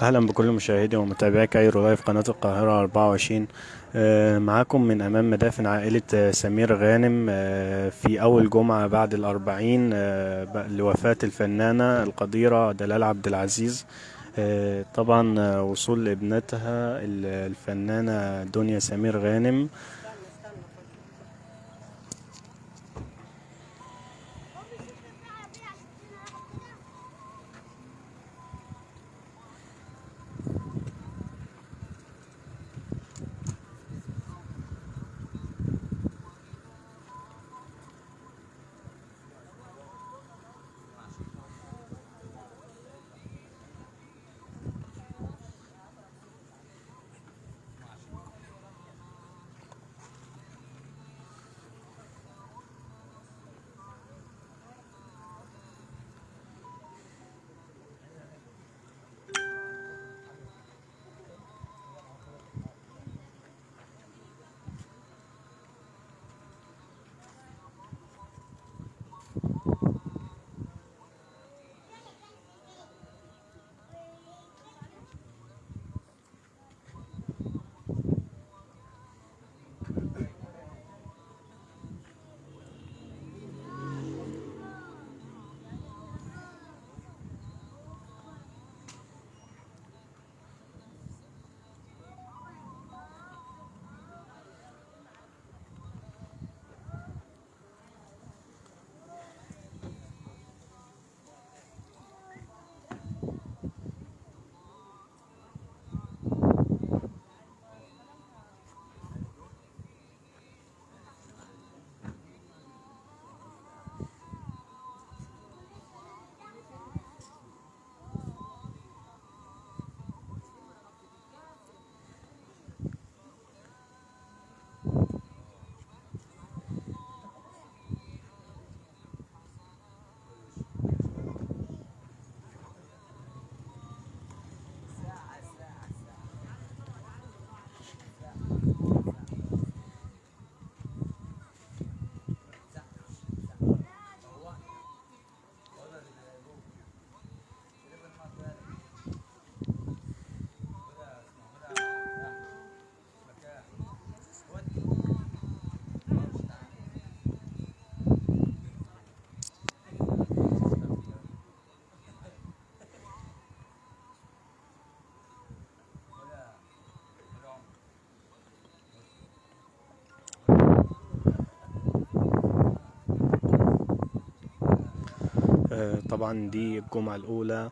أهلا بكل مشاهدي ومتابعي كايرو لايف قناة القاهرة 24 آه، معاكم من أمام مدافن عائلة آه، سمير غانم آه، في أول جمعة بعد الأربعين ب- لوفاة الفنانة القديرة دلال عبد العزيز. طبعا وصول ابنتها ال- الفنانة دنيا سمير غانم. طبعا دي الجمعة الأولى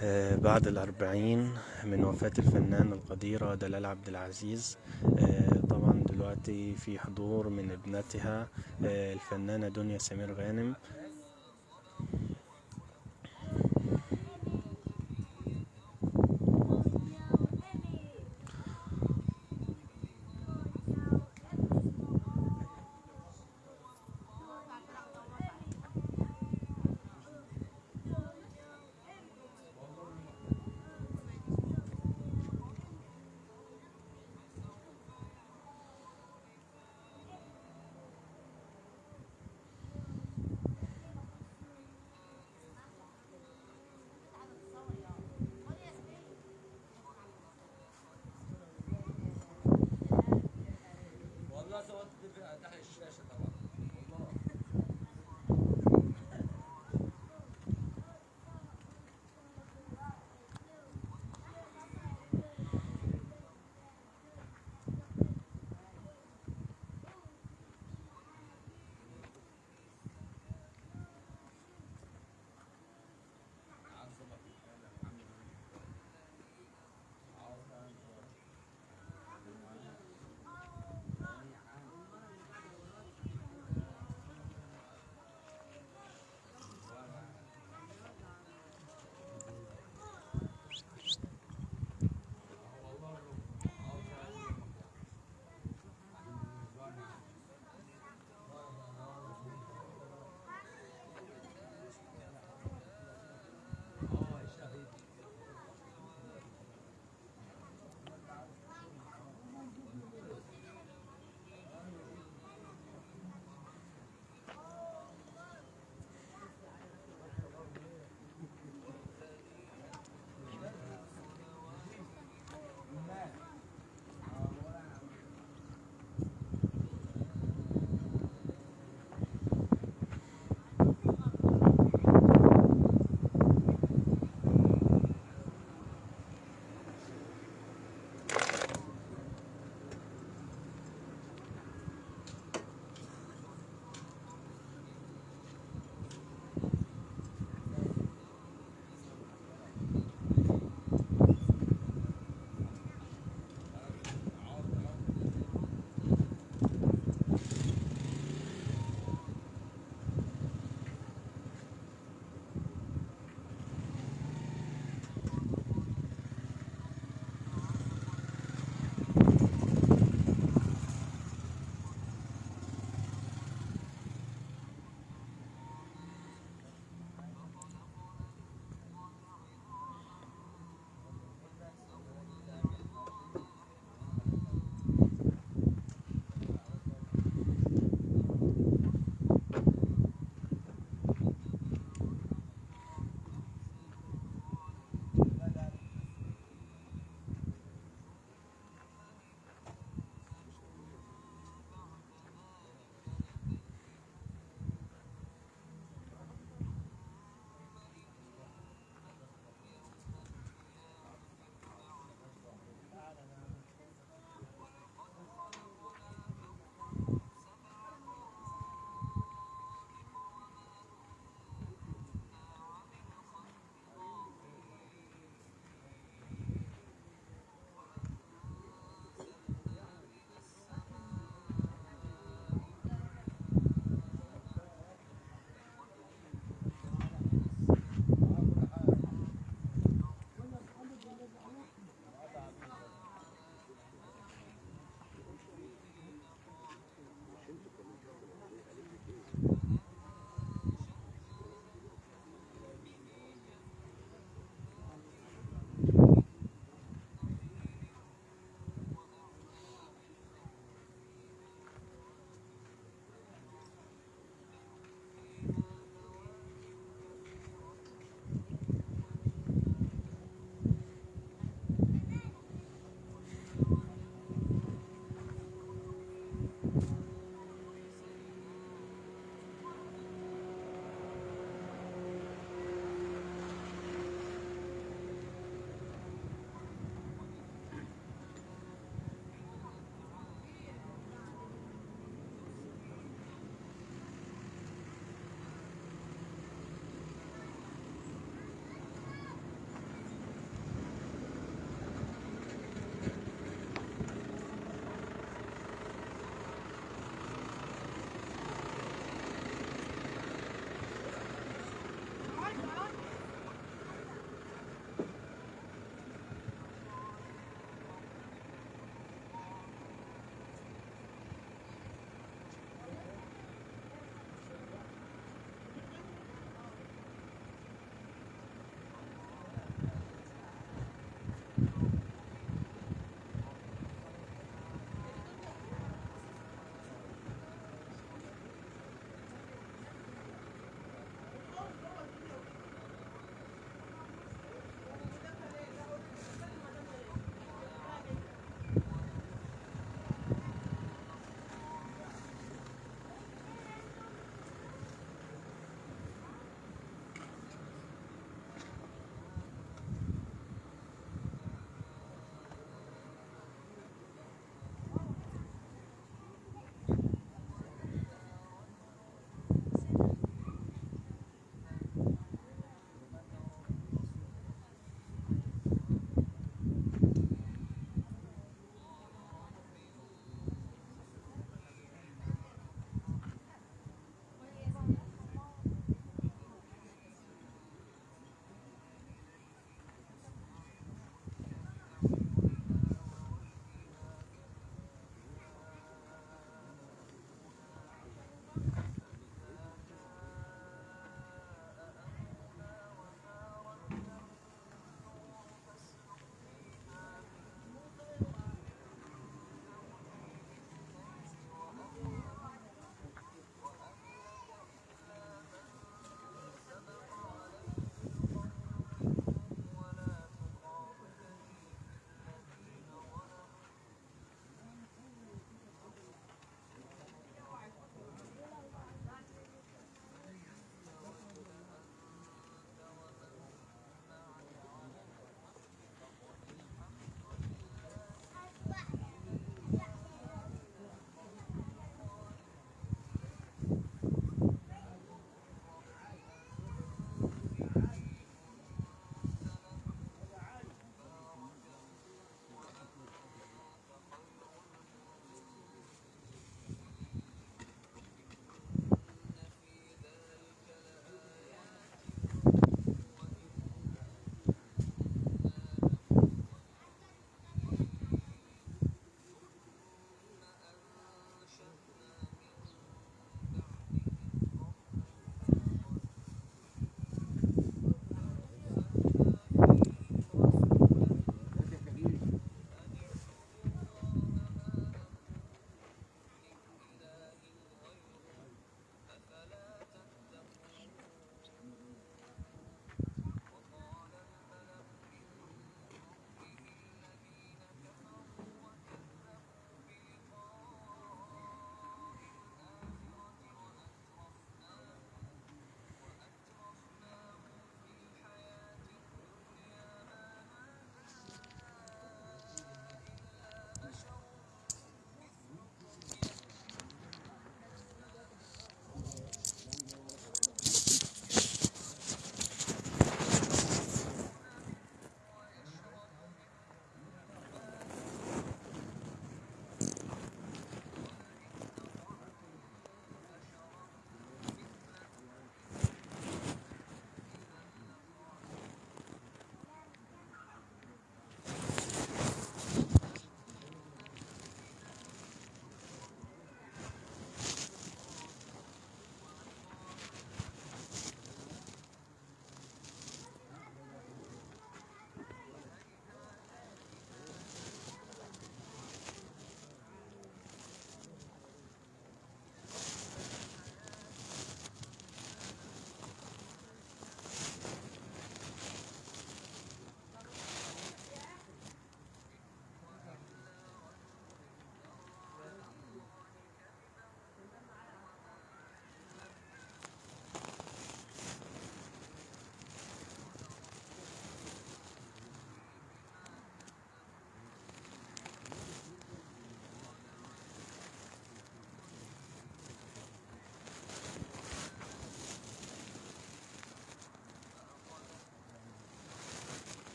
آه، بعد الأربعين من وفاة الفنانة القديرة دلال عبد العزيز. آه، طبعا دلوقتي في حضور من ابنتها آه، الفنانة دنيا سمير غانم.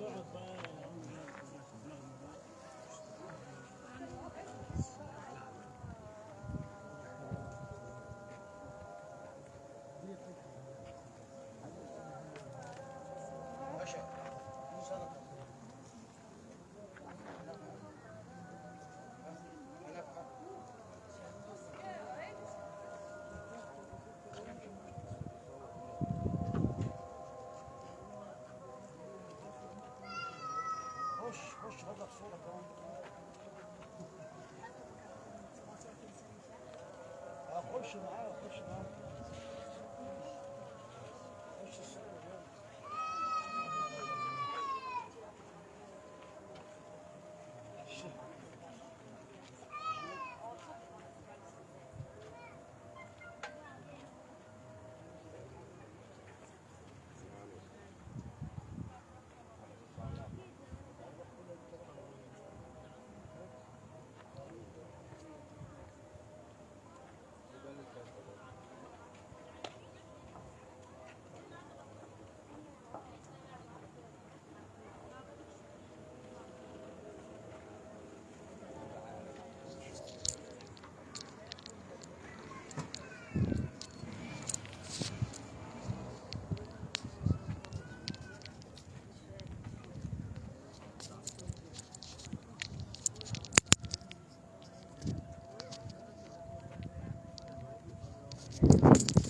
Yeah. Russian guys.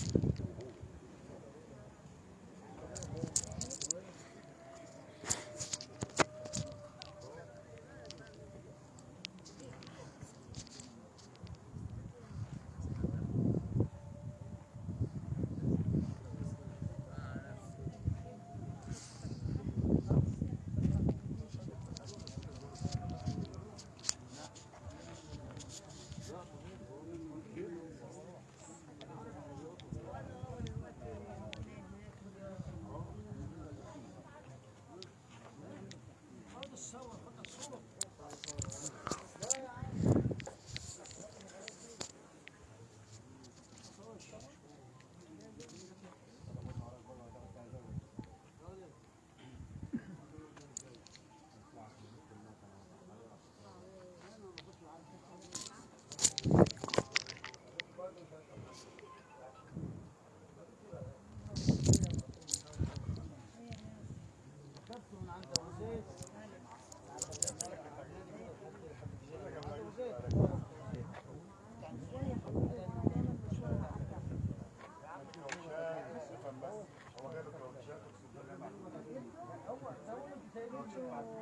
我就是。